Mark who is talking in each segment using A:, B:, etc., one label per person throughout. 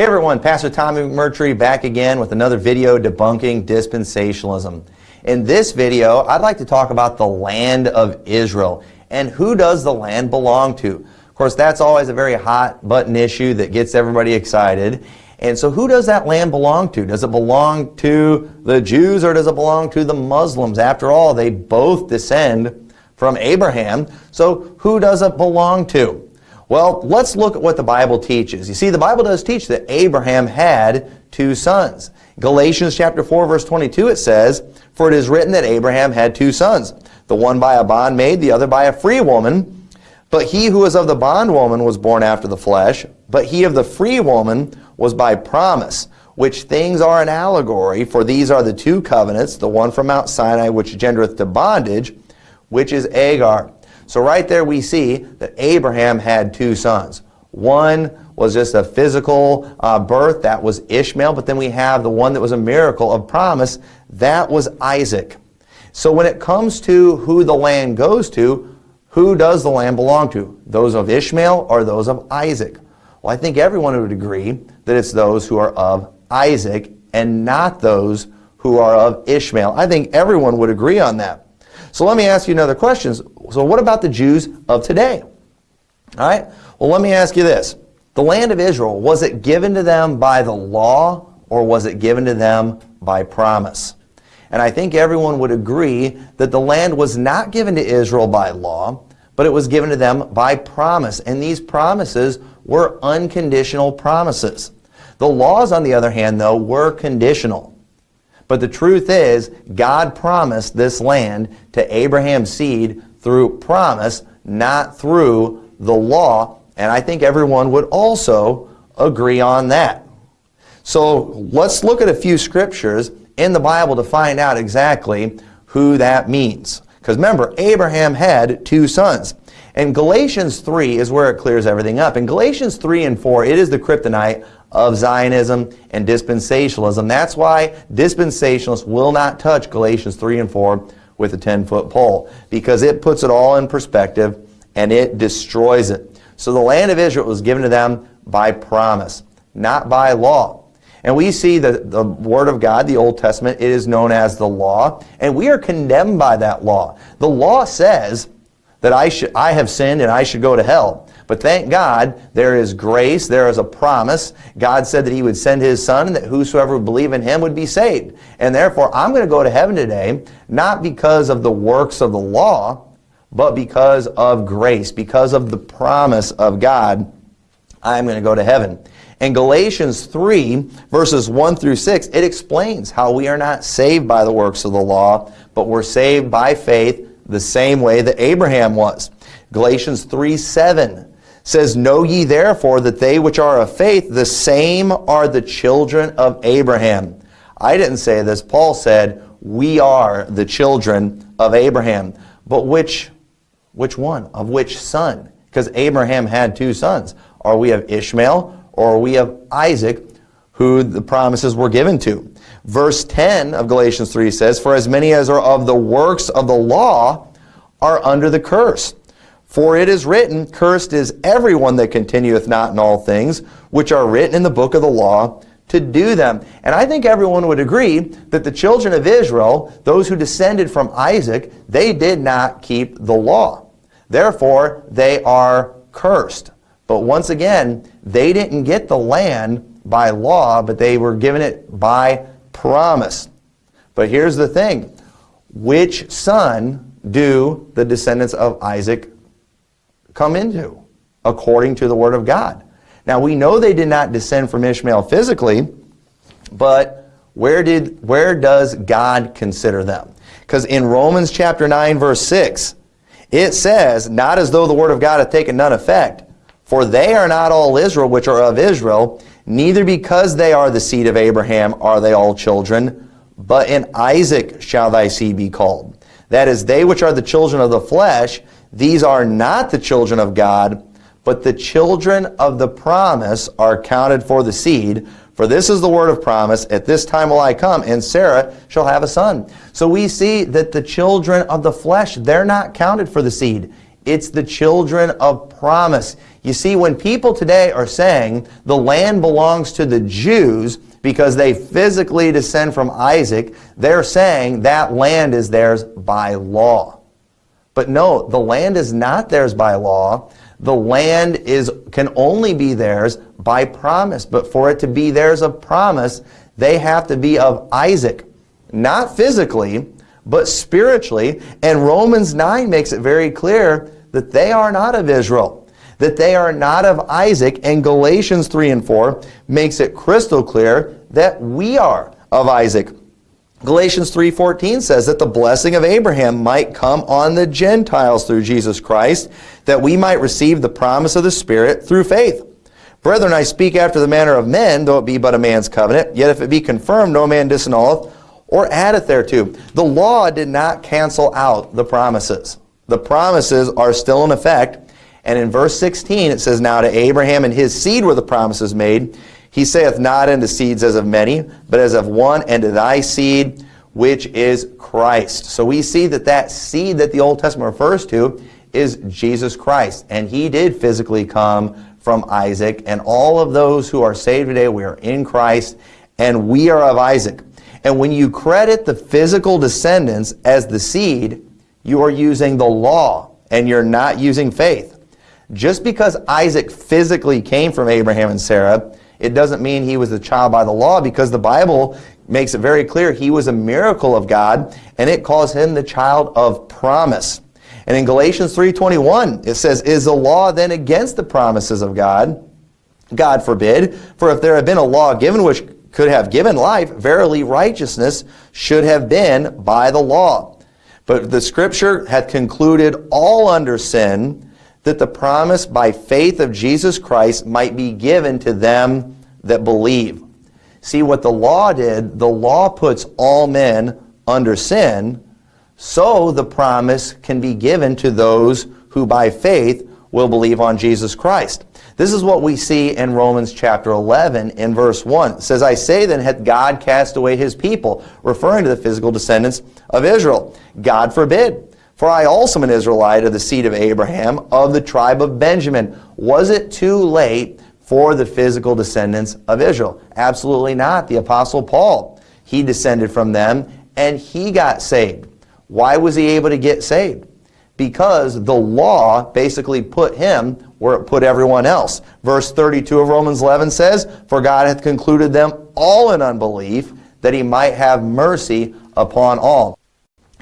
A: Hey everyone, Pastor Tommy McMurtry back again with another video debunking dispensationalism. In this video, I'd like to talk about the land of Israel and who does the land belong to. Of course, that's always a very hot button issue that gets everybody excited. And so who does that land belong to? Does it belong to the Jews or does it belong to the Muslims? After all, they both descend from Abraham. So who does it belong to? Well, let's look at what the Bible teaches. You see, the Bible does teach that Abraham had two sons. Galatians chapter 4, verse 22, it says, For it is written that Abraham had two sons, the one by a bondmaid, the other by a free woman. But he who was of the bondwoman was born after the flesh, but he of the free woman was by promise, which things are an allegory, for these are the two covenants, the one from Mount Sinai, which gendereth to bondage, which is Agar. So right there we see that Abraham had two sons. One was just a physical uh, birth, that was Ishmael, but then we have the one that was a miracle of promise, that was Isaac. So when it comes to who the land goes to, who does the land belong to? Those of Ishmael or those of Isaac? Well, I think everyone would agree that it's those who are of Isaac and not those who are of Ishmael. I think everyone would agree on that. So let me ask you another question. So what about the Jews of today? All right. Well, let me ask you this. The land of Israel, was it given to them by the law or was it given to them by promise? And I think everyone would agree that the land was not given to Israel by law, but it was given to them by promise. And these promises were unconditional promises. The laws, on the other hand, though, were conditional. But the truth is, God promised this land to Abraham's seed through promise, not through the law. And I think everyone would also agree on that. So let's look at a few scriptures in the Bible to find out exactly who that means. Because remember, Abraham had two sons. And Galatians 3 is where it clears everything up. In Galatians 3 and 4, it is the kryptonite of Zionism and dispensationalism. That's why dispensationalists will not touch Galatians 3 and 4 with a 10-foot pole because it puts it all in perspective and it destroys it. So the land of Israel was given to them by promise, not by law. And we see that the Word of God, the Old Testament, it is known as the law, and we are condemned by that law. The law says that I, should, I have sinned and I should go to hell. But thank God, there is grace, there is a promise. God said that He would send His Son and that whosoever would believe in Him would be saved. And therefore, I'm going to go to heaven today, not because of the works of the law, but because of grace, because of the promise of God, I'm going to go to heaven. In Galatians 3, verses 1 through 6, it explains how we are not saved by the works of the law, but we're saved by faith the same way that Abraham was. Galatians 3, 7 says, Know ye therefore that they which are of faith, the same are the children of Abraham. I didn't say this. Paul said, we are the children of Abraham. But which, which one? Of which son? Because Abraham had two sons. Are we of Ishmael or are we of Isaac, who the promises were given to? Verse 10 of Galatians 3 says, For as many as are of the works of the law are under the curse. For it is written, Cursed is everyone that continueth not in all things, which are written in the book of the law, to do them. And I think everyone would agree that the children of Israel, those who descended from Isaac, they did not keep the law. Therefore, they are cursed. But once again, they didn't get the land by law, but they were given it by promise. But here's the thing. Which son do the descendants of Isaac come into according to the Word of God. Now we know they did not descend from Ishmael physically, but where did where does God consider them? Because in Romans chapter 9 verse 6, it says, Not as though the word of God hath taken none effect, for they are not all Israel which are of Israel, neither because they are the seed of Abraham are they all children, but in Isaac shall thy seed be called. That is, they which are the children of the flesh, these are not the children of God, but the children of the promise are counted for the seed. For this is the word of promise, at this time will I come, and Sarah shall have a son. So we see that the children of the flesh, they're not counted for the seed. It's the children of promise. You see, when people today are saying the land belongs to the Jews because they physically descend from Isaac, they're saying that land is theirs by law. But no, the land is not theirs by law. The land is can only be theirs by promise. But for it to be theirs of promise, they have to be of Isaac. Not physically, but spiritually. And Romans 9 makes it very clear that they are not of Israel, that they are not of Isaac. And Galatians 3 and 4 makes it crystal clear that we are of Isaac. Galatians 3.14 says that the blessing of Abraham might come on the Gentiles through Jesus Christ, that we might receive the promise of the Spirit through faith. Brethren, I speak after the manner of men, though it be but a man's covenant. Yet if it be confirmed, no man disannulleth or addeth thereto. The law did not cancel out the promises. The promises are still in effect. And in verse 16 it says, Now to Abraham and his seed were the promises made. He saith not unto seeds as of many, but as of one, and to thy seed, which is Christ. So we see that that seed that the Old Testament refers to is Jesus Christ. And he did physically come from Isaac. And all of those who are saved today, we are in Christ, and we are of Isaac. And when you credit the physical descendants as the seed, you are using the law, and you're not using faith. Just because Isaac physically came from Abraham and Sarah, it doesn't mean he was a child by the law because the Bible makes it very clear he was a miracle of God and it calls him the child of promise. And in Galatians 3.21 it says, Is the law then against the promises of God? God forbid. For if there had been a law given which could have given life, verily righteousness should have been by the law. But the Scripture hath concluded all under sin, that the promise by faith of Jesus Christ might be given to them that believe. See what the law did, the law puts all men under sin, so the promise can be given to those who by faith will believe on Jesus Christ. This is what we see in Romans chapter 11 in verse 1. It says, I say then, hath God cast away his people, referring to the physical descendants of Israel. God forbid. For I also am an Israelite of the seed of Abraham, of the tribe of Benjamin. Was it too late for the physical descendants of Israel? Absolutely not. The Apostle Paul, he descended from them, and he got saved. Why was he able to get saved? Because the law basically put him where it put everyone else. Verse 32 of Romans 11 says, For God hath concluded them all in unbelief, that he might have mercy upon all.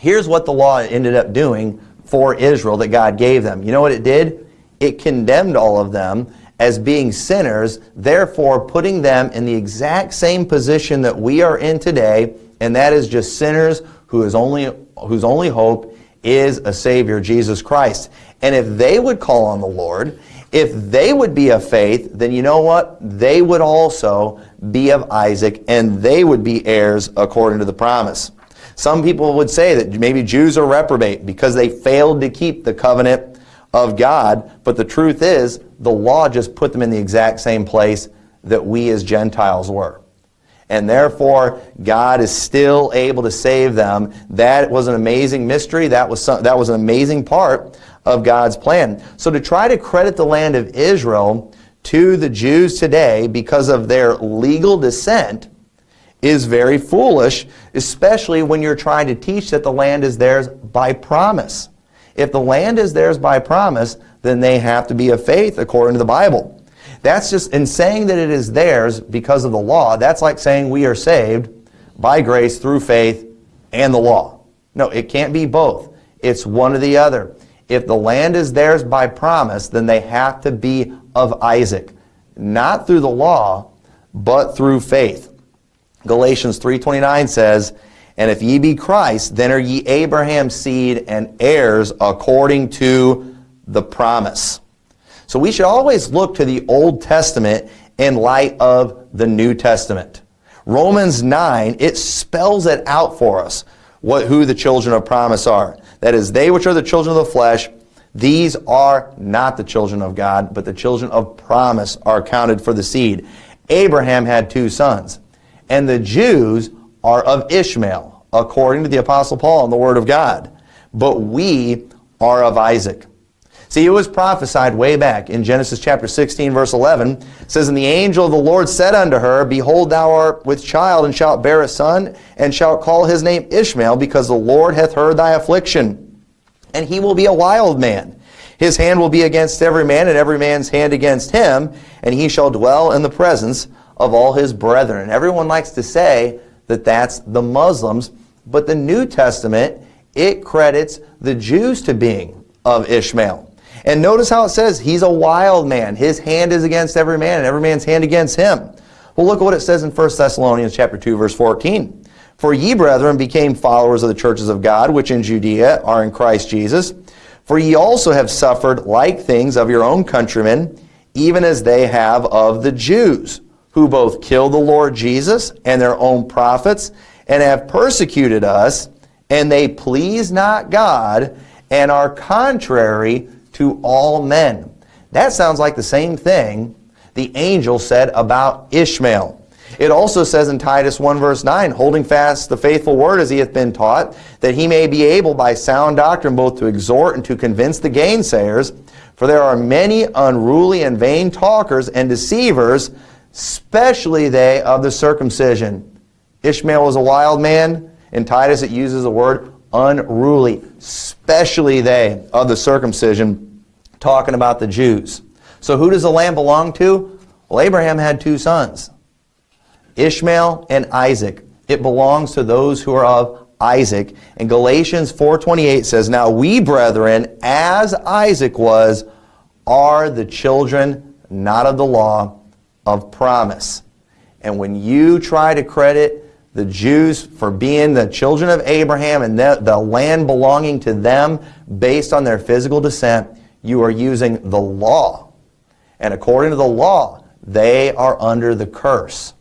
A: Here's what the law ended up doing for Israel that God gave them. You know what it did? It condemned all of them as being sinners, therefore putting them in the exact same position that we are in today, and that is just sinners who is only, whose only hope is a Savior, Jesus Christ. And if they would call on the Lord, if they would be of faith, then you know what? They would also be of Isaac, and they would be heirs according to the promise. Some people would say that maybe Jews are reprobate because they failed to keep the covenant of God. But the truth is, the law just put them in the exact same place that we as Gentiles were. And therefore, God is still able to save them. That was an amazing mystery. That was, some, that was an amazing part of God's plan. So to try to credit the land of Israel to the Jews today because of their legal descent is very foolish, especially when you're trying to teach that the land is theirs by promise. If the land is theirs by promise, then they have to be of faith according to the Bible. That's just, in saying that it is theirs because of the law, that's like saying we are saved by grace through faith and the law. No, it can't be both. It's one or the other. If the land is theirs by promise, then they have to be of Isaac. Not through the law, but through faith. Galatians 3.29 says, And if ye be Christ, then are ye Abraham's seed and heirs according to the promise. So we should always look to the Old Testament in light of the New Testament. Romans 9, it spells it out for us what, who the children of promise are. That is, they which are the children of the flesh, these are not the children of God, but the children of promise are counted for the seed. Abraham had two sons and the Jews are of Ishmael, according to the Apostle Paul and the Word of God. But we are of Isaac. See, it was prophesied way back in Genesis chapter 16, verse 11. It says, And the angel of the Lord said unto her, Behold, thou art with child, and shalt bear a son, and shalt call his name Ishmael, because the Lord hath heard thy affliction. And he will be a wild man. His hand will be against every man, and every man's hand against him, and he shall dwell in the presence of all his brethren. And everyone likes to say that that's the Muslims, but the New Testament, it credits the Jews to being of Ishmael. And notice how it says, he's a wild man. His hand is against every man, and every man's hand against him. Well, look at what it says in 1 Thessalonians chapter 2, verse 14. For ye, brethren, became followers of the churches of God, which in Judea are in Christ Jesus. For ye also have suffered like things of your own countrymen, even as they have of the Jews, who both killed the Lord Jesus and their own prophets, and have persecuted us, and they please not God, and are contrary to all men. That sounds like the same thing the angel said about Ishmael. It also says in Titus 1 verse 9, holding fast the faithful word as he hath been taught, that he may be able by sound doctrine both to exhort and to convince the gainsayers, for there are many unruly and vain talkers and deceivers, especially they of the circumcision. Ishmael was a wild man. In Titus it uses the word unruly, especially they of the circumcision talking about the Jews. So who does the land belong to? Well, Abraham had two sons, Ishmael and Isaac. It belongs to those who are of Isaac. And Galatians 4.28 says, Now we, brethren, as Isaac was, are the children, not of the law, of promise. And when you try to credit the Jews for being the children of Abraham and the, the land belonging to them based on their physical descent, you are using the law. And according to the law, they are under the curse.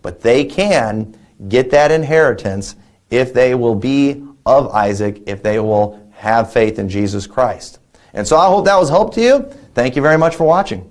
A: But they can get that inheritance if they will be of Isaac, if they will have faith in Jesus Christ. And so I hope that was help to you. Thank you very much for watching.